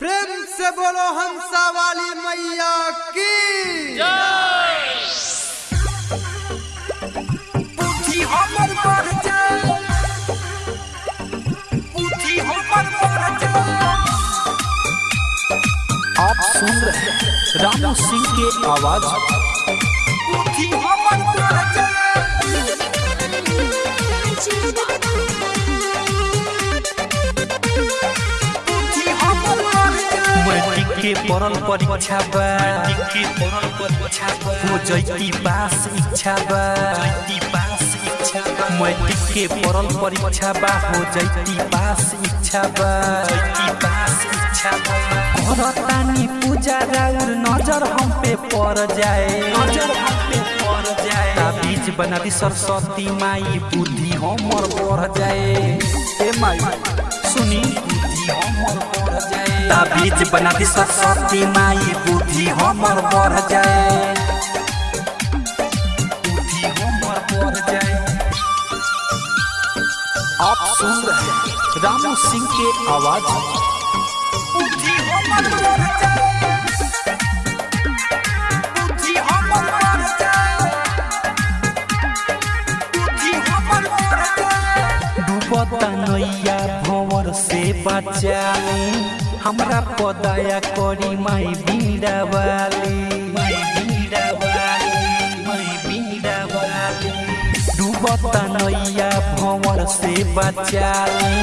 प्रेम से बोलो हंसा वाली मैया की। आप सुन रहे हैं रामू सिंह के आवाज़। के पढ़ल परीक्षा बा के पढ़ल परीक्षा बा हो जैती पास इच्छा बा जैती पास इच्छा बा मैट्रिक के पढ़ल परीक्षा बा हो जैती पास इच्छा बा जैती पास इच्छा बा करतानी पूजा राउर नज़र हम पे पड़ जाए नज़र हम पे जाए ताबीज बना दी सरस्वती माई बुद्धि हमर बढ़ जाए ए माई सुनी बुद्धि हमर बढ़ जाए ताबीज बना दी सरस्वती माई बुद्धि हमर बढ़ जाए बुद्धि हमर बढ़ जाए आप सुन रहे रामू सिंह के आवाज़ बुद्धि हमर बढ़ बचाली, हमरा पदाया करी, माई बीड़ा वाली माई बीड़ा वाली माई बीड़ा वाली डूबता नैया भंवर से बचाली,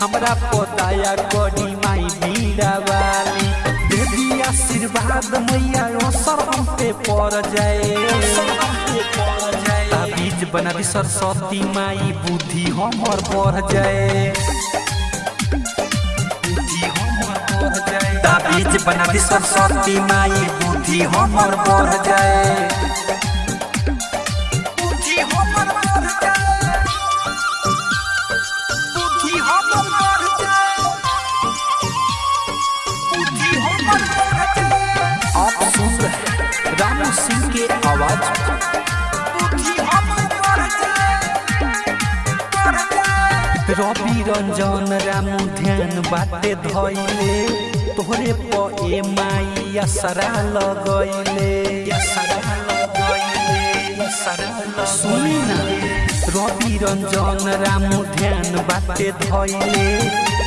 हमरा पदाया करी, माई बीड़ा वाली देवी आशीर्वाद मैया असर हम पे पड़ जाए। बना दी सरस्वती माई, बुद्धि हमर बढ़ जाए। ताबीज बना दी सरस्वती माई बुद्धि हमर बढ़ जाए। बुद्धि हमर बढ़ जाए। रवि रंजन रामू ध्यान बाटे धैले। तोहरे प ए माई असरा लगैले। सुनी ना रवि रंजन रामू ध्यान बाटे धैले।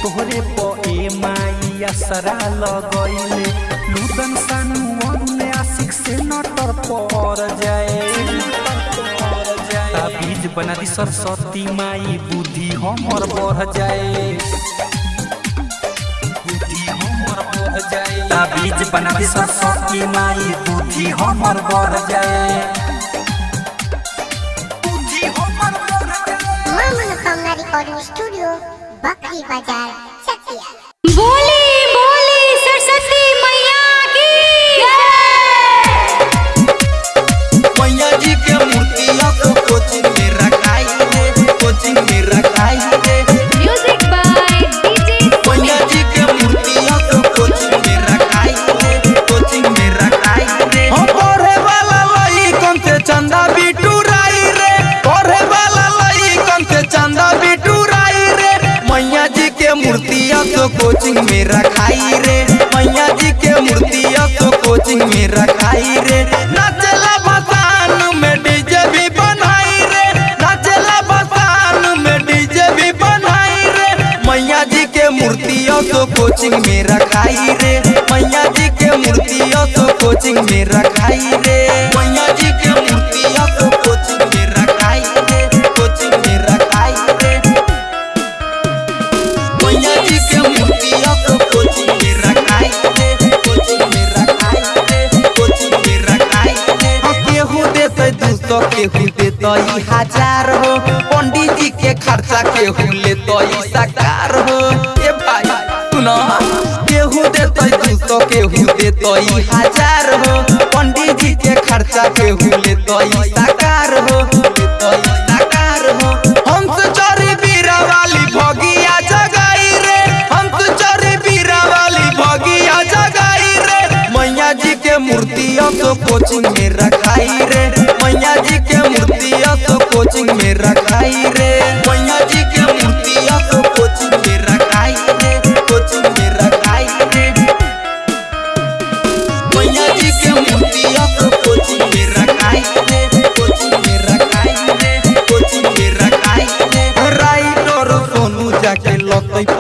तोहरे प ए माई असरा लगैले। लुदन सानु अन्य आशिक से नटर पर जाए। ताबीज बना दी सरस्वती माई, बुद्धि हमर बढ़ जाए। ताबीज बना दी सरस्वती माई, बुद्धि हमर बढ़ जाए। स्टूडियो बकरी बाज़ार चकिया हज़ार हो पंडित जी के खर्चा केहू लेते ई साकार हो ए भाई सुनो केहू दू तो केहू देते। हज़ार हो पंडित जी के खर्चा केहू लेते ई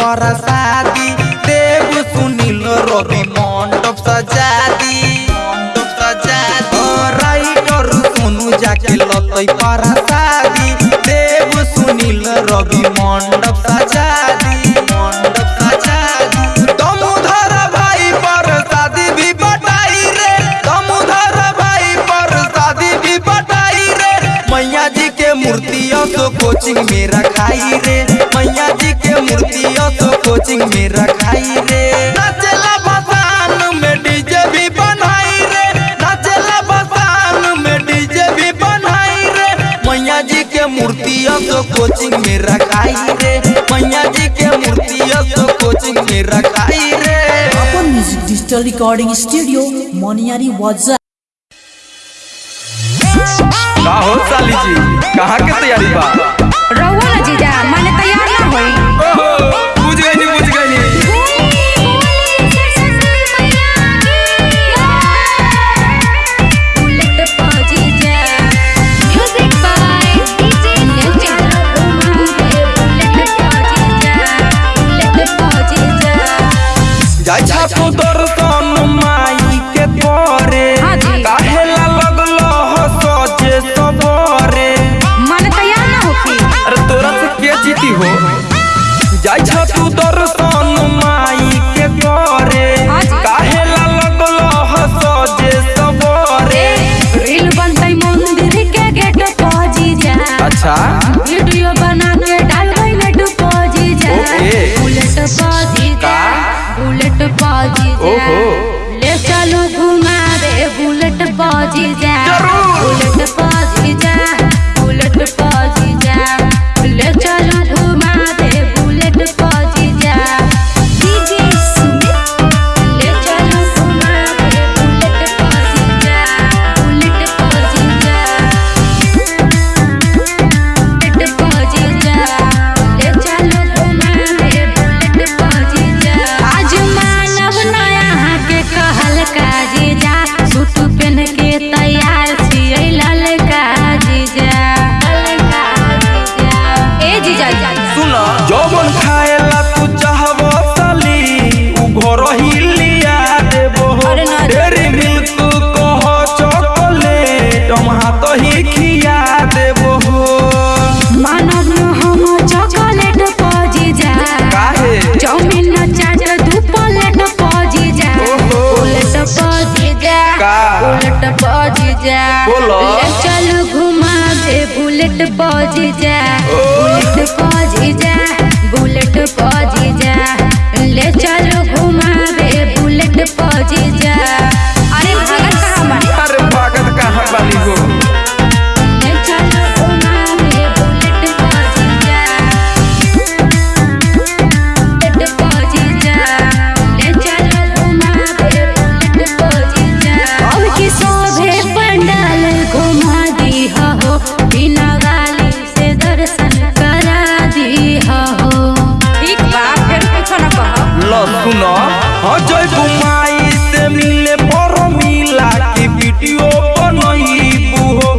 तोरा शादी देव सुनील रवि मंडप सजा दी मंडप सजा दी राइटर सोनू जाके लतई पर शादी देव सुनील रवि मंडप तो कोचिंग में रखाई रे। मैया जी के मूर्ति तो कोचिंग में रखाई रे। अपन म्यूज़िक डिजिटल रिकॉर्डिंग स्टूडियो मोनियारी वाजा। का हो साली जी? कहाँ के तैयारी बा? 아? जा। चलो घुमा दे बुलेट पहुँच जा। बुलेट पहुँच जा बुलेट पहुँच